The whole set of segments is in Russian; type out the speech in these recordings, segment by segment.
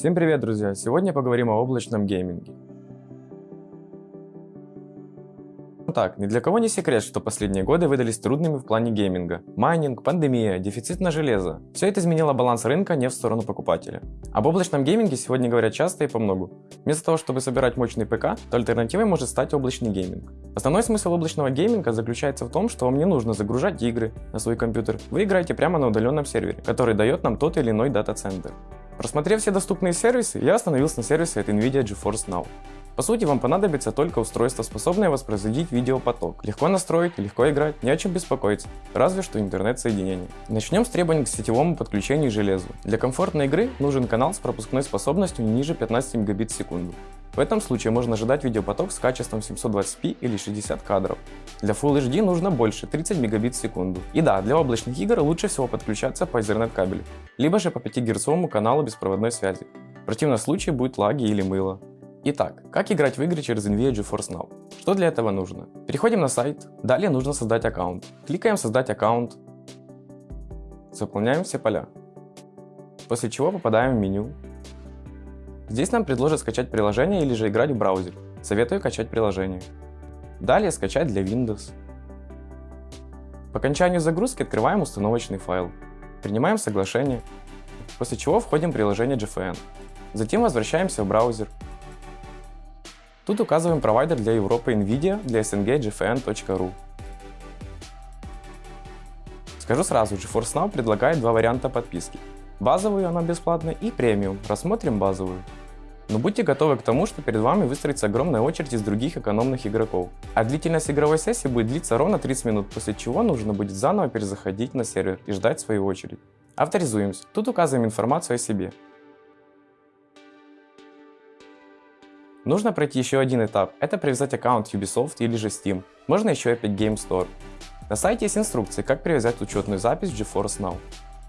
Всем привет, друзья! Сегодня поговорим о облачном гейминге. Так, ни для кого не секрет, что последние годы выдались трудными в плане гейминга. Майнинг, пандемия, дефицит на железо. Все это изменило баланс рынка не в сторону покупателя. Об облачном гейминге сегодня говорят часто и по многу. Вместо того, чтобы собирать мощный ПК, то альтернативой может стать облачный гейминг. Основной смысл облачного гейминга заключается в том, что вам не нужно загружать игры на свой компьютер. Вы играете прямо на удаленном сервере, который дает нам тот или иной дата-центр. Просмотрев все доступные сервисы, я остановился на сервисе от NVIDIA GeForce Now. По сути, вам понадобится только устройство, способное воспроизводить видеопоток. Легко настроить, легко играть, не о чем беспокоиться, разве что интернет-соединение. Начнем с требований к сетевому подключению и железу. Для комфортной игры нужен канал с пропускной способностью ниже 15 мегабит в секунду. В этом случае можно ожидать видеопоток с качеством 720p или 60 кадров. Для Full HD нужно больше, 30 мегабит в секунду. И да, для облачных игр лучше всего подключаться по Ethernet кабелю, либо же по 5 Гц каналу беспроводной связи. В противном случае будет лаги или мыло. Итак, как играть в игры через NVIDIA GeForce Now? Что для этого нужно? Переходим на сайт, далее нужно создать аккаунт. Кликаем «Создать аккаунт», заполняем все поля. После чего попадаем в меню. Здесь нам предложат скачать приложение или же играть в браузере. Советую качать приложение. Далее скачать для Windows. По окончанию загрузки открываем установочный файл. Принимаем соглашение, после чего входим в приложение GFN. Затем возвращаемся в браузер Тут указываем провайдер для Европы NVIDIA, для gfn.ru. Скажу сразу, GeForce Now предлагает два варианта подписки. Базовую, она бесплатная, и премиум. Рассмотрим базовую. Но будьте готовы к тому, что перед вами выстроится огромная очередь из других экономных игроков. А длительность игровой сессии будет длиться ровно 30 минут, после чего нужно будет заново перезаходить на сервер и ждать свою очередь. Авторизуемся. Тут указываем информацию о себе. Нужно пройти еще один этап, это привязать аккаунт Ubisoft или же Steam, можно еще Epic Game Store. На сайте есть инструкции, как привязать учетную запись в GeForce Now.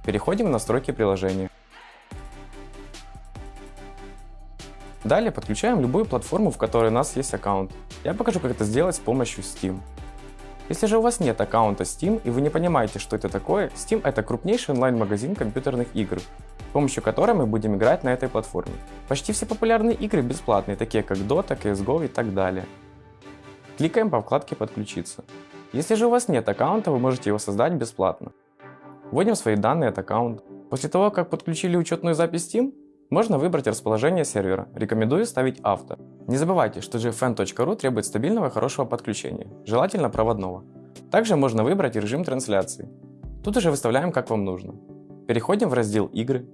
Переходим в настройки приложения. Далее подключаем любую платформу, в которой у нас есть аккаунт. Я покажу, как это сделать с помощью Steam. Если же у вас нет аккаунта Steam и вы не понимаете, что это такое, Steam это крупнейший онлайн-магазин компьютерных игр с помощью которой мы будем играть на этой платформе. Почти все популярные игры бесплатные, такие как Dota, CSGO и так далее. Кликаем по вкладке «Подключиться». Если же у вас нет аккаунта, вы можете его создать бесплатно. Вводим свои данные от аккаунта. После того, как подключили учетную запись Steam, можно выбрать расположение сервера. Рекомендую ставить авто. Не забывайте, что gfn.ru требует стабильного хорошего подключения, желательно проводного. Также можно выбрать режим трансляции. Тут уже выставляем как вам нужно. Переходим в раздел «Игры»,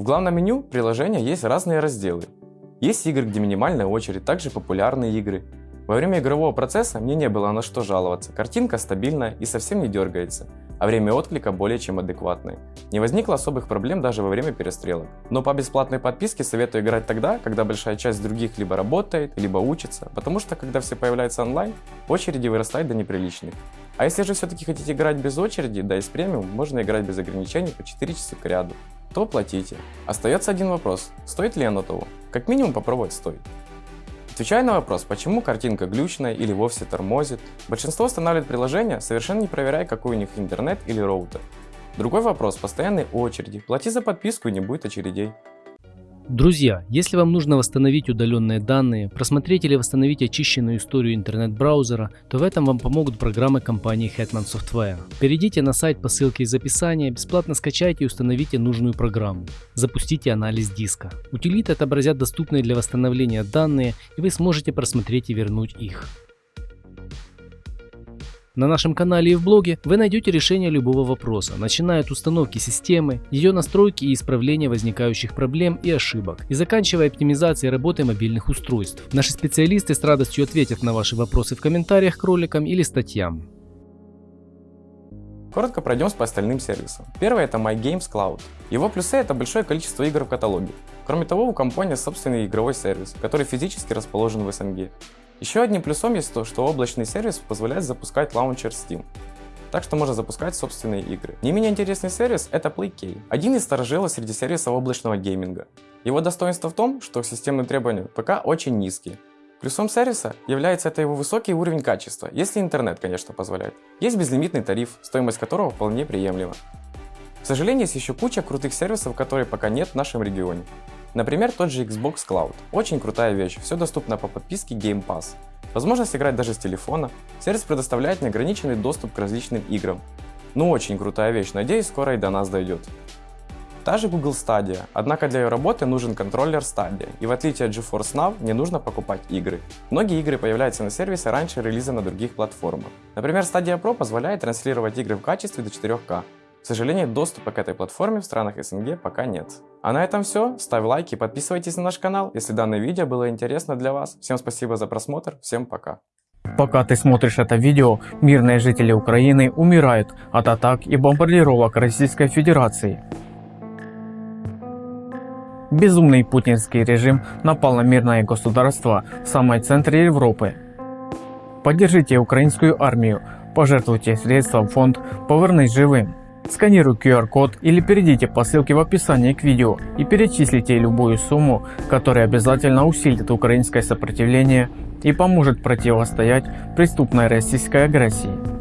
В главном меню приложения есть разные разделы. Есть игры, где минимальная очередь, также популярные игры. Во время игрового процесса мне не было на что жаловаться, картинка стабильная и совсем не дергается, а время отклика более чем адекватное. Не возникло особых проблем даже во время перестрелок. Но по бесплатной подписке советую играть тогда, когда большая часть других либо работает, либо учится, потому что когда все появляются онлайн, очереди вырастают до неприличных. А если же все-таки хотите играть без очереди, да и с премиум, можно играть без ограничений по 4 часа к ряду то платите. Остается один вопрос, стоит ли оно того? Как минимум попробовать стоит. Отвечая на вопрос, почему картинка глючная или вовсе тормозит, большинство устанавливает приложение, совершенно не проверяя, какой у них интернет или роутер. Другой вопрос – постоянные очереди. Плати за подписку и не будет очередей. Друзья, если вам нужно восстановить удаленные данные, просмотреть или восстановить очищенную историю интернет-браузера, то в этом вам помогут программы компании Hetman Software. Перейдите на сайт по ссылке из описания, бесплатно скачайте и установите нужную программу. Запустите анализ диска. Утилиты отобразят доступные для восстановления данные, и вы сможете просмотреть и вернуть их. На нашем канале и в блоге вы найдете решение любого вопроса, начиная от установки системы, ее настройки и исправления возникающих проблем и ошибок, и заканчивая оптимизацией работы мобильных устройств. Наши специалисты с радостью ответят на ваши вопросы в комментариях к роликам или статьям. Коротко пройдемся по остальным сервисам. Первый это MyGames Cloud. Его плюсы это большое количество игр в каталоге. Кроме того, у компании собственный игровой сервис, который физически расположен в СНГ. Еще одним плюсом есть то, что облачный сервис позволяет запускать лаунчер Steam. Так что можно запускать собственные игры. Не менее интересный сервис это PlayK, один из старожилов среди сервисов облачного гейминга. Его достоинство в том, что системные требования ПК очень низкие. Плюсом сервиса является это его высокий уровень качества, если интернет, конечно, позволяет. Есть безлимитный тариф, стоимость которого вполне приемлема. К сожалению, есть еще куча крутых сервисов, которые пока нет в нашем регионе. Например, тот же Xbox Cloud. Очень крутая вещь, все доступно по подписке Game Pass. Возможность играть даже с телефона. Сервис предоставляет неограниченный доступ к различным играм. Ну очень крутая вещь, надеюсь скоро и до нас дойдет. Та же Google Stadia, однако для ее работы нужен контроллер Stadia, и в отличие от GeForce Now не нужно покупать игры. Многие игры появляются на сервисе раньше релиза на других платформах. Например, Stadia Pro позволяет транслировать игры в качестве до 4К. К сожалению, доступа к этой платформе в странах СНГ пока нет. А на этом все. Ставь лайк и подписывайтесь на наш канал, если данное видео было интересно для вас. Всем спасибо за просмотр, всем пока. Пока ты смотришь это видео, мирные жители Украины умирают от атак и бомбардировок Российской Федерации. Безумный путинский режим напал на мирное государство в самой центре Европы. Поддержите украинскую армию, пожертвуйте средства в фонд «Повернись живым». Сканируй QR-код или перейдите по ссылке в описании к видео и перечислите любую сумму, которая обязательно усилит украинское сопротивление и поможет противостоять преступной российской агрессии.